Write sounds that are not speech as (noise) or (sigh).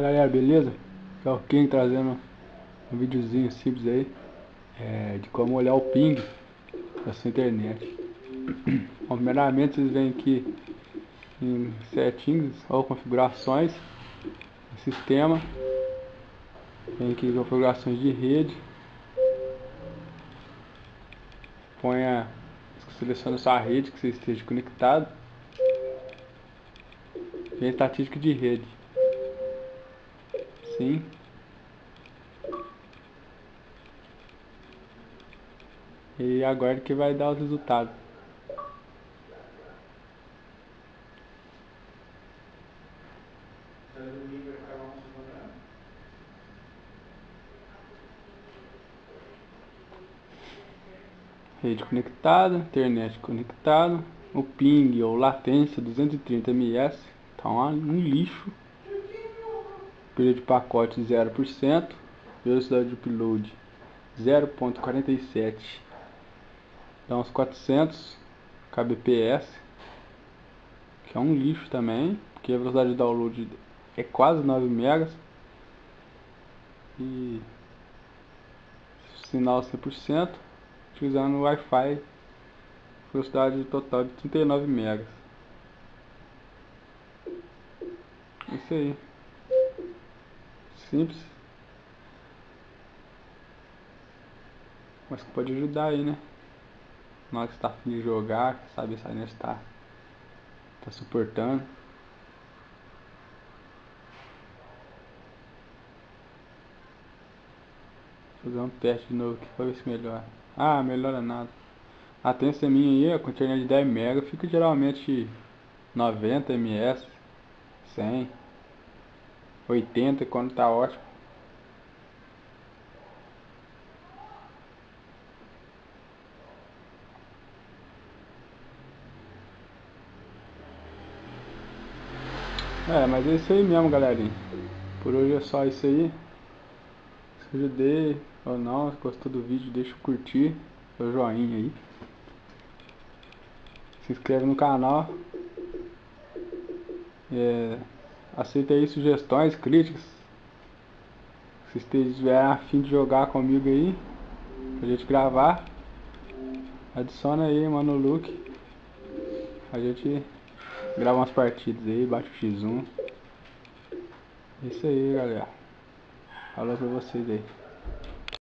galera, beleza? Aqui é o King trazendo um videozinho simples aí é, De como olhar o ping da sua internet. (clears throat) Bom, primeiramente vocês vêm aqui em settings ou configurações Sistema. Vem aqui em configurações de rede. Ponha, seleciona sua rede que você esteja conectado. Vem estatística de rede Sim. E agora que vai dar os resultados. Rede conectada, internet conectada, o ping ou latência 230 ms, tá um lixo período de pacote 0%, velocidade de upload 0.47, dá uns 400 kbps, que é um lixo também, porque a velocidade de download é quase 9 megas, e sinal 100%, utilizando Wi-Fi, velocidade total de 39 megas. Isso aí simples. Mas que pode ajudar aí, né? Na hora que você tá afim de jogar, sabe se a net tá, tá suportando. Fazer um teste de novo aqui pra ver se melhora. Ah, melhora nada. A tensão minha aí, com internet de 10 MB, fica geralmente 90 ms, 100 80 quando tá ótimo. É, mas é isso aí mesmo, galerinha. Por hoje é só isso aí. Se ajudei ou não, se gostou do vídeo, deixa o curtir, seu joinha aí. Se inscreve no canal. É... Aceita aí sugestões, críticas. Se estiver afim de jogar comigo aí, pra gente gravar, adiciona aí, mano, Luke. A gente grava umas partidas aí, bate o X1. Isso aí, galera. Falou pra vocês aí.